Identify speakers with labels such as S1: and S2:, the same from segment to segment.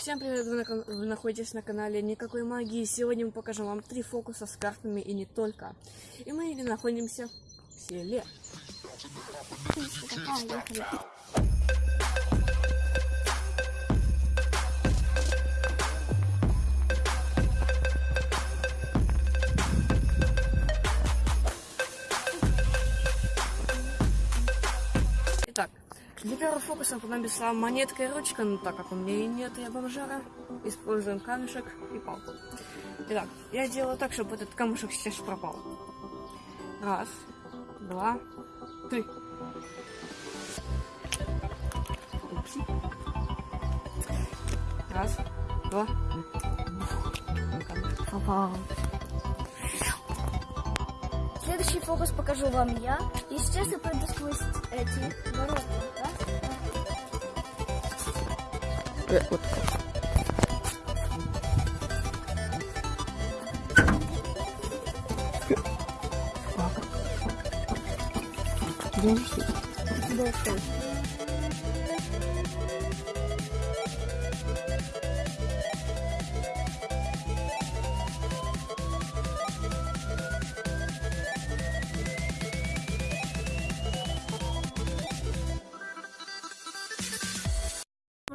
S1: Всем привет, вы, на- вы находитесь на канале Никакой Магии. Сегодня мы покажем вам три фокуса с картами и не только. И мы находимся в селе. Для первого фокуса понадобится монетка и ручка, но так как у меня и нет, я бомжара, используем камешек и палку. Итак, я делаю так, чтобы этот камушек сейчас пропал. Раз, два, три. Упси. Раз, два. Камушек пропал.
S2: Следующий фокус покажу вам я. И сейчас я пройду сквозь эти ворота. Да?
S1: Э, вот.
S2: Дальше.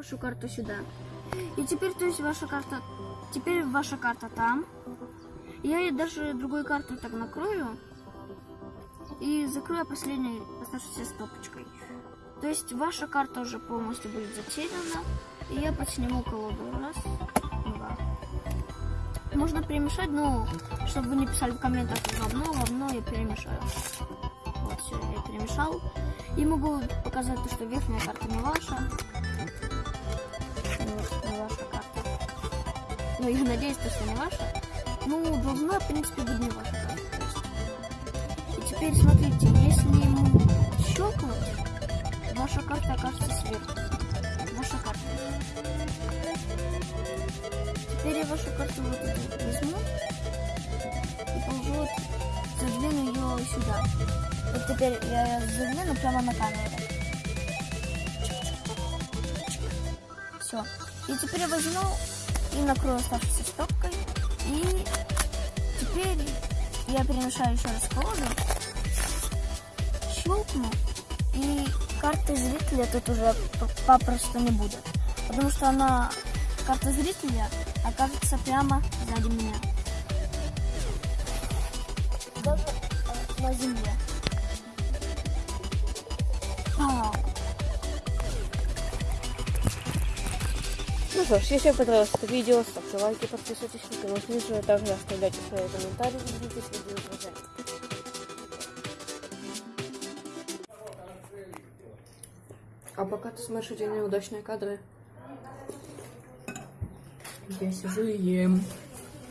S2: Вашу карту сюда. И теперь, то есть, ваша карта... Теперь ваша карта там. Я ей даже другой картой так накрою. И закрою последней оставшейся стопочкой. То есть ваша карта уже полностью будет затеряна. И я подсниму колоду. Раз, два. Можно перемешать, но чтобы вы не писали в комментах говно, говно я перемешаю. Вот, все, я перемешал. И могу показать то, что верхняя карта не ваша. Ну, я надеюсь, то, что не ваша. Ну, должна, в принципе, быть не ваша. И теперь смотрите, если ему щелкнуть, ваша карта окажется сверху. Ваша карта. Теперь я вашу карту вот эту возьму и положу вот, задвину ее сюда. Вот теперь я задвину прямо на камеру. Все. И теперь я возьму и накрою оставшейся стопкой. И теперь я перемешаю еще раз колоду. Щелкну. И карты зрителя тут уже попросту не будет. Потому что она, карта зрителя, окажется прямо сзади меня. Даже э, на земле.
S1: Ну что ж, если вам понравилось это видео, ставьте лайки, подписывайтесь на канал а также оставляйте свои комментарии делитесь видео с друзьями. А пока ты смотришь эти неудачные кадры, я сижу и ем.